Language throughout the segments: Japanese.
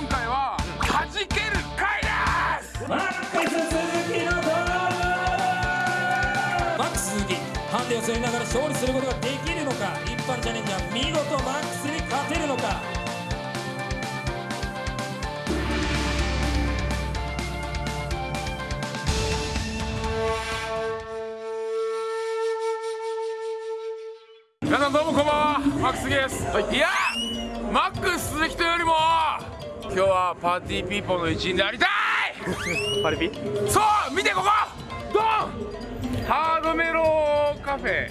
今回は弾ける回です。マックス鈴木の登場マックス鈴木ハンデを背負いながら勝利することができるのか。一般チャレンジャー見事マックスに勝てるのか。皆さんどうもこんばんは。マックス杉です、い、やマックス鈴木というよりも今日はパーティーピーポーの一員でありたい！パリピ？そう見てここ！ドン！ハードメロカフェ。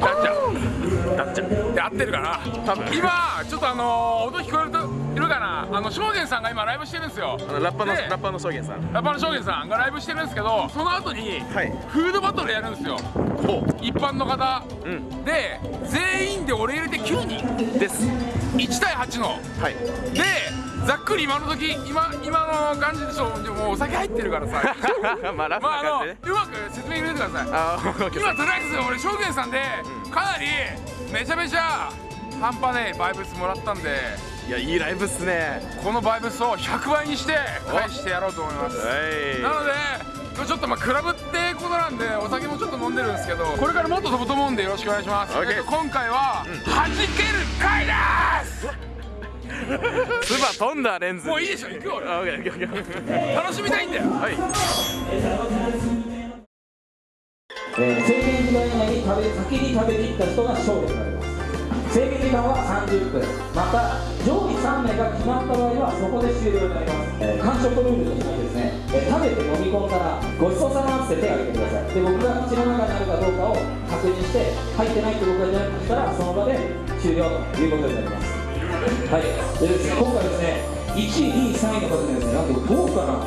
ダッチャ。ダッチャ。で合ってるかな？多分。今ちょっとあのー音聞こえるといるかな？あの正玄さんが今ライブしてるんですよ。あのラッパーのでラッパーの証言さん。ラッパーの正玄さんがライブしてるんですけどその後にはい。フードバトルやるんですよ。ほ一般の方、うん。で全員で俺入れて9人。うです。1対8の。はい。でざっくり今の時今今の感じでしょでもお酒入ってるからさ。まあラフまああのな感じでね。うまく説明入れてください。今とりあえず俺証言さんでかなりめちゃめちゃ半端ねえバイブスもらったんで。いやいいライブっすね。このバイブスを100倍にして返してやろうと思います。はい。なのでちょっとまあクラブってことなんでお酒もちょっと飲んでるんですけどこれからもっと飛ぶと思うんでよろしくお願いします、今回は弾ける回です つば飛んだレンズ。もういいでしょ行くよ俺。あオッケーオッケーオッケー楽しみたいんだよ。はい。えー制限時間以内に食べ先に食べきった人が勝利となります。制限時間は30分また上位3名が決まった場合はそこで終了になります、えー完食ルールとしてはですね、えー食べて飲み込んだらごちそうさまって手を挙げてください。で僕が口の中にあるかどうかを確認して入ってないって僕が言ったらその場で終了ということになりますはい。でですね今回ですね1位2位3位の方にですねなんと豪華な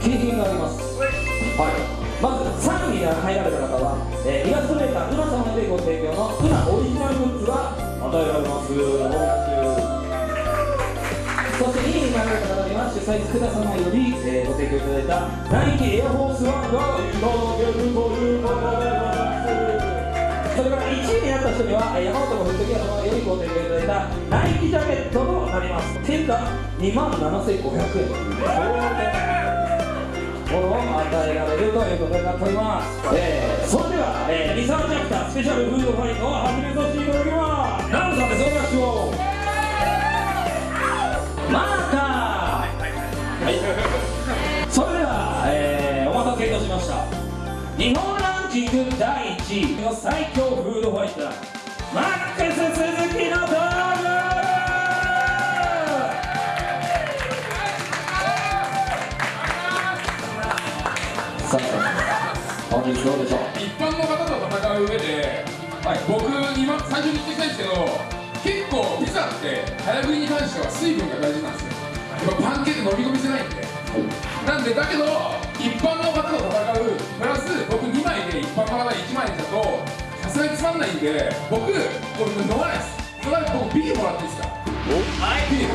景品があります。はい。まず3位に入られた方は、えーイラストレーターうな様でご提供のうなオリジナルグッズが与えられます。そして2位になられた方には主催福田様より、えーご提供いただいたナイキエアフォースワンがいただけるということでございます。それから1位になった人にはえー山本のフットギア様よりご提供いただいたナイキジャケットとなります。定価2万7500円。ものを与えられるということになっております、えー、それでは、えー、リサーチャプタースペシャルフードファイトを始めさせていただきます。ナムさんです。お願いします。マーカー。はい。それでは、えー、お待たせいたしました。日本ランキング第1位の最強フードファイターマックス鈴木の登場さあ本日どうでしょう？一般の方と戦う上で、僕今最初に言ってきたんですけど結構ピザって早食いに関しては水分が大事なんですよ。パンケーキ飲み込みせないんで。なんでだけど一般の方と戦んないんで僕これ飲まないです。それ僕ビールもらっていいですか？はいビール。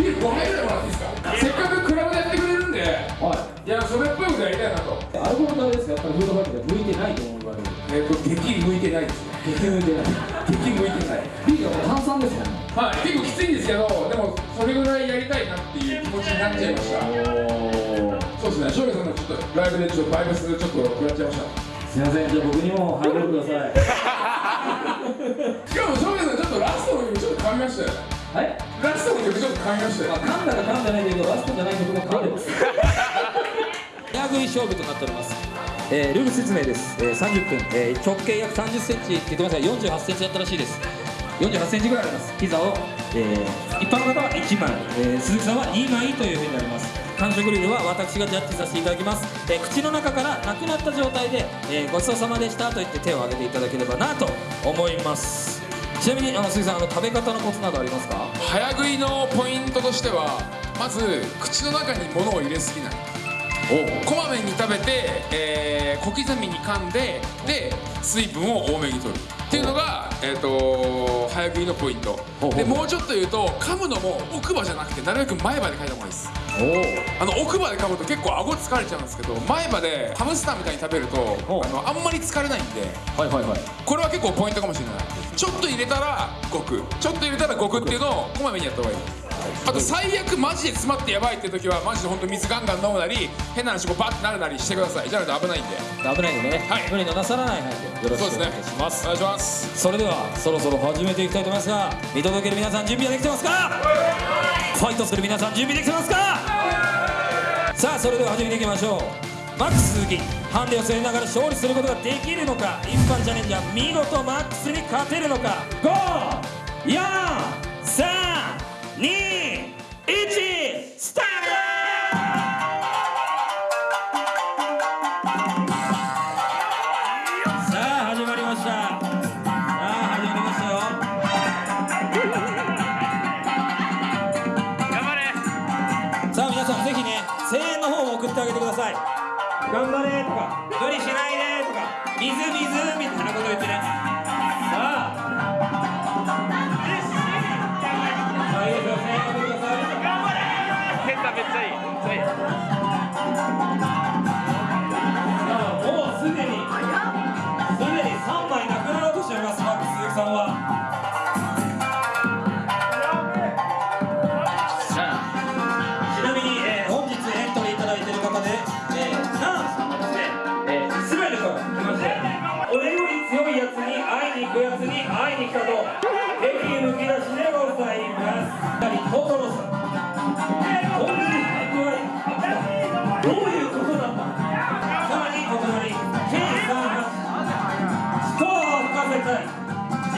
ビール5杯ぐらいもらっていいですか？せっかくクラブでやってくれるんで。はい。いやそれっぽいことやりたいなと。アルコールダメですかやっぱりフードファイトで向いてないと思うわけでえっと激向いてないですね。激向いてない。激向いてない。ビールは炭酸ですもんね。はい、結構きついんですけど、でもそれぐらいやりたいなっていう気持ちになっちゃいました。そうですね、翔平さんのちょっとライブでちょっとバイブスちょっと食らっちゃいました。すいません。じゃあ僕にもハイボールくださいしかも翔平さんちょっとラストの曲ちょっと噛みましたよ。ね。はい？ラストの曲ちょっと噛みましたよ。まあ噛んだか噛んでないけどラストじゃない曲も噛んでます。早食い勝負となっております、えールール説明です、えー30分、えー直径約30センチって言ってますが48センチだったらしいです。48センチぐらいあります。ピザを、えー一般の方は1枚、えー鈴木さんは2枚というふうになります完食ルールは私がジャッジさせていただきます、えー口の中からなくなった状態で、えーごちそうさまでしたと言って手を挙げていただければなと思います。ちなみにあの鈴木さんあの食べ方のコツなどありますか？早食いのポイントとしては、まず口の中に物を入れすぎない。こまめに食べて、えー小刻みに噛んでで水分を多めに取る。っていうのが、えー、と早食いのポイント。でもうちょっと言うと噛むのも奥歯じゃなくてなるべく前歯で噛いた方がいいです。おあの奥歯で噛むと結構顎疲れちゃうんですけど前歯でハムスターみたいに食べるとあのあんまり疲れないんではいはいはい。これは結構ポイントかもしれない。ちょっと入れたらごく。ちょっと入れたらごくっていうのをこまめにやった方がいいあと最悪マジで詰まってやばいって時はマジで本当水ガンガン飲むなり変な話こうバッてなるなりしてください。じゃないと危ないんで。危ないのでね、はい。無理のなさらない範囲でよろしくお願いします。お願いしますそれではそろそろ始めていきたいと思いますが見届ける皆さん準備はできてますか？ファイトする皆さん準備できてますか？さあそれでは始めていきましょう。マックス鈴木ハンデを背負いながら勝利することができるのか？一般チャレンジャー見事マックスに勝てるのか？54321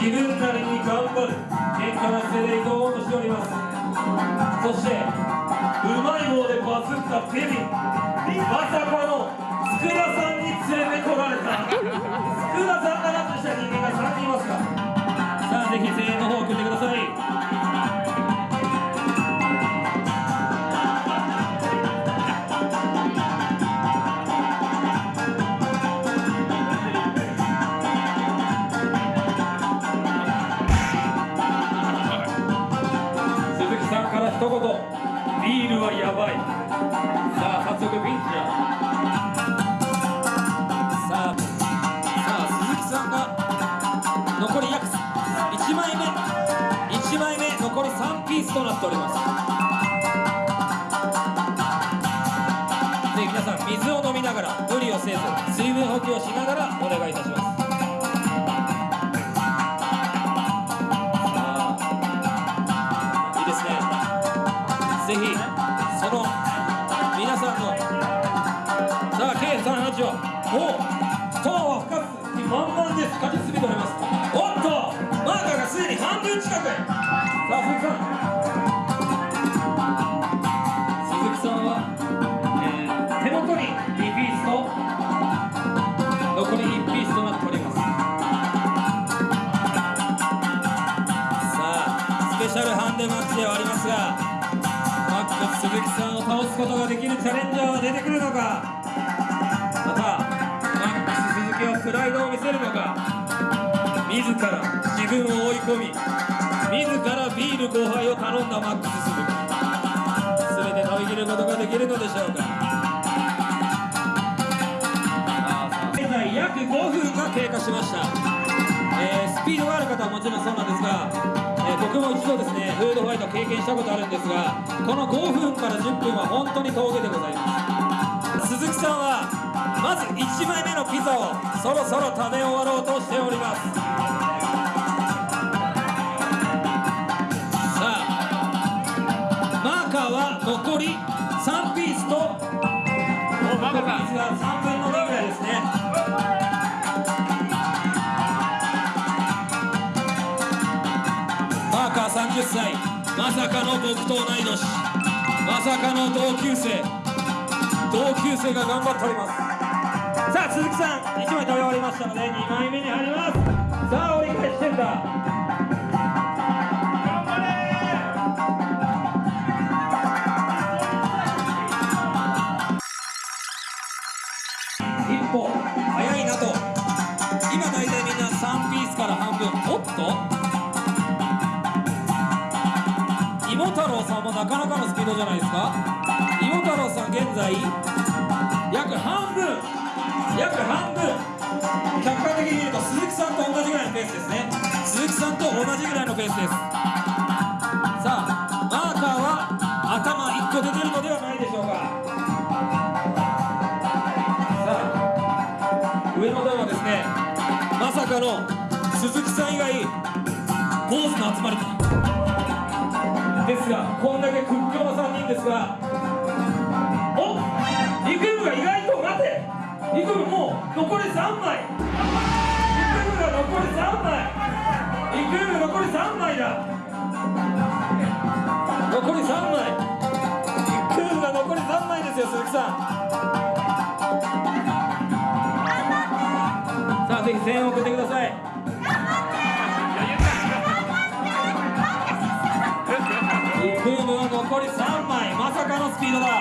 自分なりに頑張る喧嘩な姿勢で挑もうとしております。そしてうまい棒でバズったデビーまさかの佃さんに連れてこられた。佃さんがラップした人間が3人いますか？さあぜひ声援の方を送ってください。ールはやばい。さあ早速ピンチだ。さあさあ鈴木さんが残り約1枚目1枚目残り3ピースとなっております。ぜひ皆さん水を飲みながら無理をせず水分補給をしながらお願いいたします。ことができるチャレンジャーは出てくるのかまたマックス鈴木はプライドを見せるのか自ら自分を追い込み自らビール5杯を頼んだマックス鈴木全て食べきることができるのでしょうか現在約5分が経過しました、えースピードがある方はもちろんそうなんですが、え僕も一度ですねフードファイト経験した。ことあるんですがこの5分から10分は本当に峠でございます鈴木さんはまず1枚目のピザをそろそろ食べ終わろうとしておりますまさかの僕と同い年まさかの同級生。同級生が頑張っております。さあ鈴木さん1枚食べ終わりましたので2枚目に入ります。さあ折り返してんだ。一歩早いなと。今大体みんな3ピースから半分。おっと。なかなかのスピードじゃないですか。芋太郎さん現在約半分約半分。客観的に見ると鈴木さんと同じぐらいのペースですね。鈴木さんと同じぐらいのペースです。さあマーカーは頭1個出てるのではないでしょうか。さあ上の段はですねまさかの鈴木さん以外坊主の集まりですがこんだけ屈強な3人ですがおリクームが意外と待て。リクームもう残り3枚。リクームが残り3枚。リクーム残り3枚だ。残り3枚。リクームが残り3枚ですよ鈴木さん。さあぜひ声援を送ってください。ピードだ。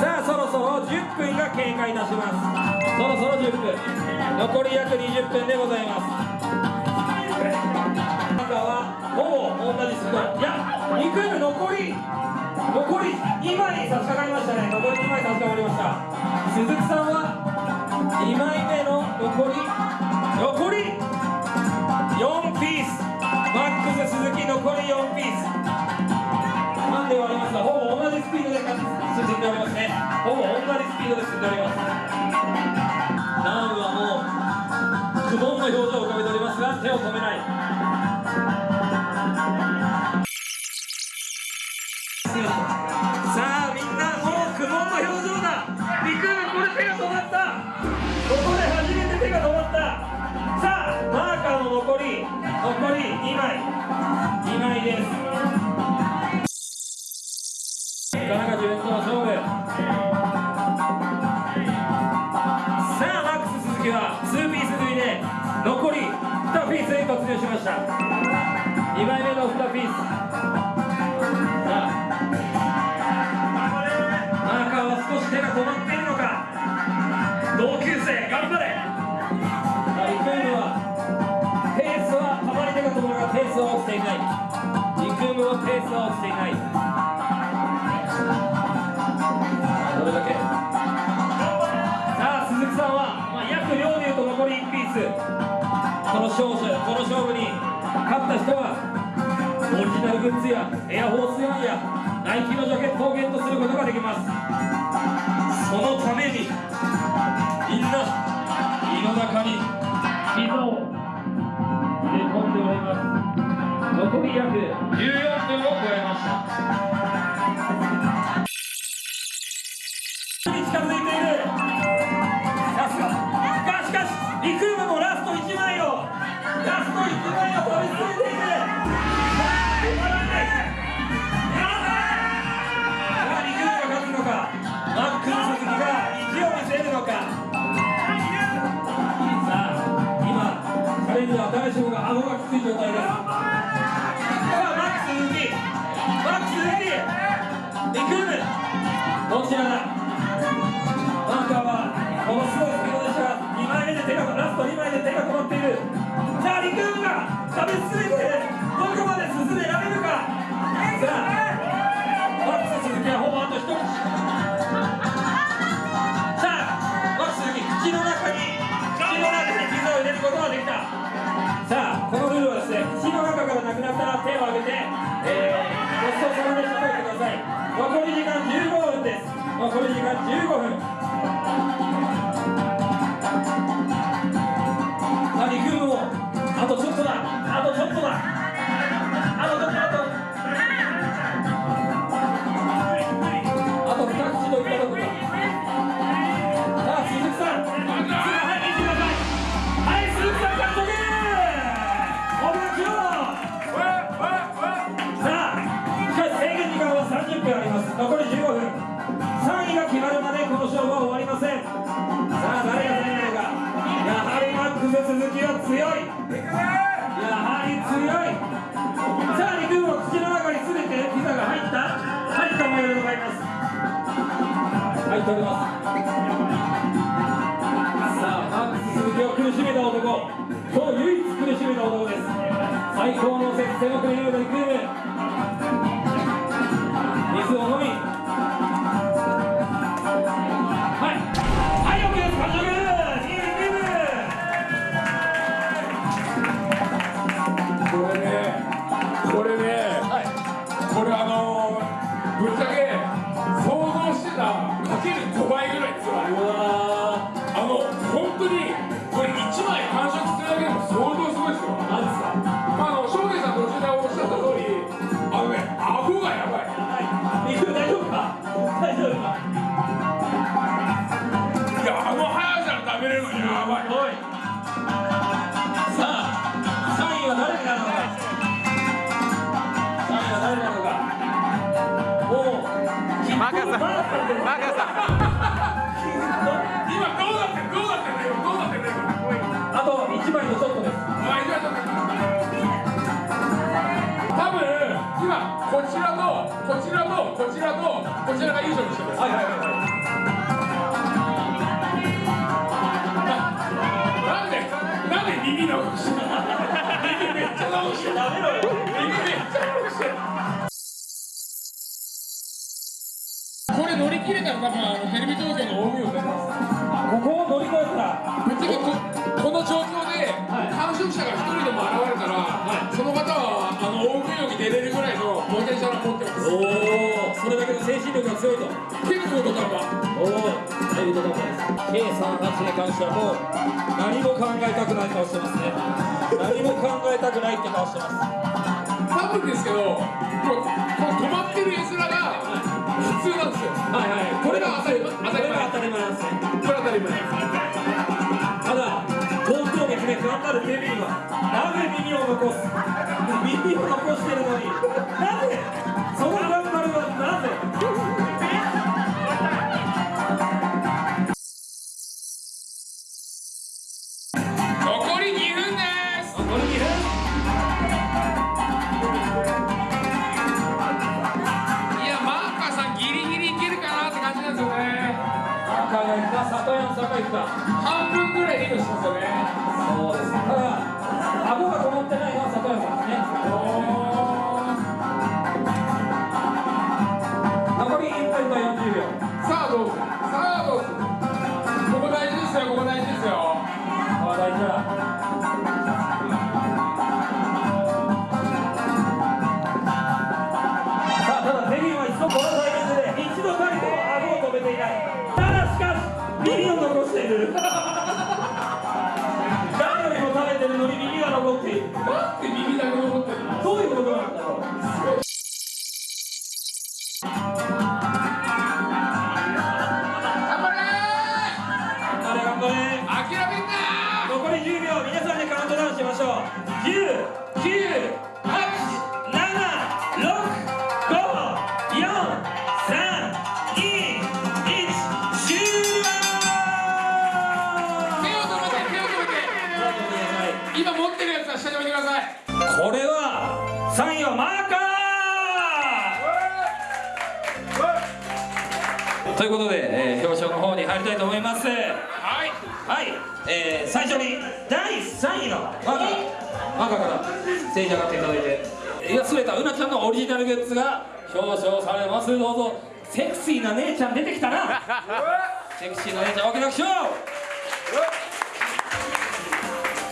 さあそろそろ10分が経過いたします。そろそろ10分。残り約20分でございます。中はほぼ同じスピードいやリクーム残り。残り2枚差し掛かりましたね。残り2枚差し掛かりました。鈴木さんは2枚目の残り。残り4ピース。マックス鈴木残り4ピースに突入しました。2枚目の2ピース。さあ。マーカーは少し手が止まっているのか。同級生頑張れ。さあリクームはペースはたまに手が止まるがペースは落ちていない。リクームはペースは落ちていない。どれだけ？さあ鈴木さんは、まあ、約両でいうと残り1ピースこの勝負この勝負に勝った人はオリジナルグッズやエアホースワンやナイキのジャケットをゲットすることができます。そのためにみんな胃の中に膝を入れ込んでおります。残り約14です残り時間15分入っておりますさあパンツ鈴木を苦しめた男今日唯一苦しめた男です最高の接戦を繰り広げたニ水を飲みはいはいこれねこれね、これあのー、ぶっちゃけ想像してた opening. これ乗り切れたら多分あのテレビ東京の大見を出ますここを乗り越えたらぶっちゃけここの状況ではい完食者が一人でも現れたら、その方はあの大食いに出れるぐらいのポテンシャルを持ってますおおそれだけの精神力が強いと結構ドタバおお大変だと思います K38 に関してはもう何も考えたくない顔してますね何も考えたくないって顔してます。多分ですけどこのこの止まってる絵面が普通なんですよ。はいはい。これが当たり前。これが当たり前ですね。これ当たり前。ただ東京劇で頑張るテレビにはなぜ耳を残す？耳を残してるのになぜ10、9、8、7、6、5、4、3、2、1、終了手を止めて、手を止めて今持ってるやつは下に置い。てくださいこれは3位はマーカーとい。うことで、えー、表彰の方に入りたいと思いますはい、はいえー、最初に第3位の和ーカーマーカーからステージ上がっていただいてイラストレーターうなちゃんのオリジナルグッズが表彰されます。どうぞ。セクシーな姉ちゃん出てきたな。セクシーな姉ちゃんおけなくしょう。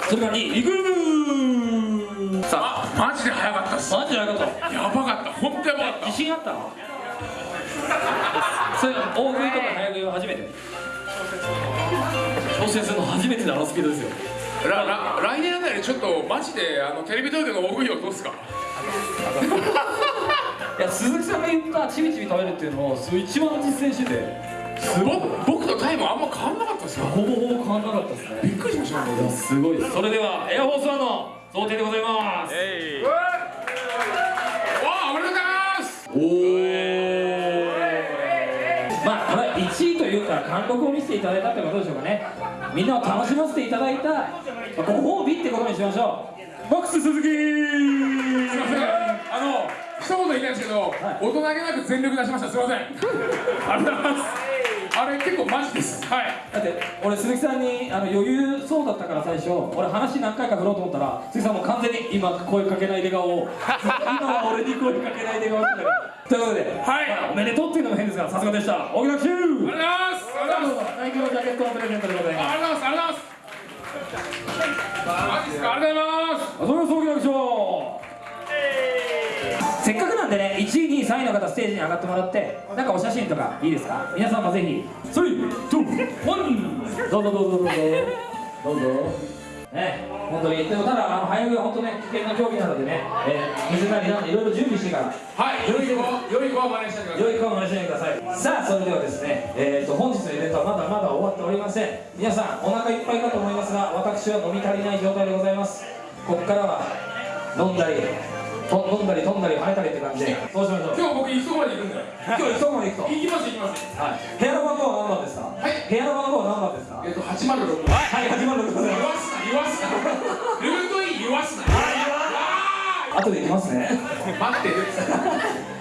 それから2位イグブさああマジで早かったっす。マジで早かった。やばかった。本当やばかった。自信あった？のそれ大食いとか早食いは初めて？挑戦するの初めてのあのスピードですよ来年あたりちょっとマジであのテレビ東京の大食いをどうすか？いや鈴木さんが言ったちびちび食べるっていうのをそれ一番実践してて。僕僕とタイムあんま変わんなかったですよ。ほぼほぼ変わんなかったですね。びっくりしましたいやすごい。それではエアフォースワンの贈呈でございます。えい。わあおめでとうございます。おおまあこれは1位というか貫禄を見せていただいたってことでしょうかね。みんなを楽しませていただいたまあご褒美ってことにしましょう。ボックス鈴木すいません。あの一言言いたいんですけど、大人げなく全力出しました。すいません。ありがとうございます。あれ結構マジです。はい。だって俺鈴木さんにあの余裕そうだったから最初俺話何回か振ろうと思ったら鈴木さんもう完全に今声かけないで顔を 今は俺に声かけないで顔をしてたということで、はい。まあおめでとうっていうのも変ですがさすがでした。大木学習ありがとうございます。ありがとうございます。ナイキのジャケットのプレゼントでございます。ありがとうございます3位の方ステージに上がってもらってなんかお写真とかいいですか？皆さんもぜひ321どうぞどうぞどうぞどうぞ。ね本当に。でもただあの早食いは本当ね危険な競技なのでね、えー、水谷なんでいろいろ準備してから。はい。良い子良い子は真似してください。良い子を真似しないでください。さあそれではですね、えー、と本日のイベントはまだまだ終わっておりません。皆さんお腹いっぱいかと思いますが私は飲み足りない状態でございます。ここからは飲んだりと飲んだり飛んだり跳ねたりって感じで。そうしましょう。今日僕行くとこまで行くんだよ今日行くとこまで行くと。行きます行きます。はい。部屋の番号は何番ですか？はい。部屋の番号は何番ですか？えっと806はい始まるでござい言わすな言わすな。ルートイン言わすな。後で行きますね。待って。る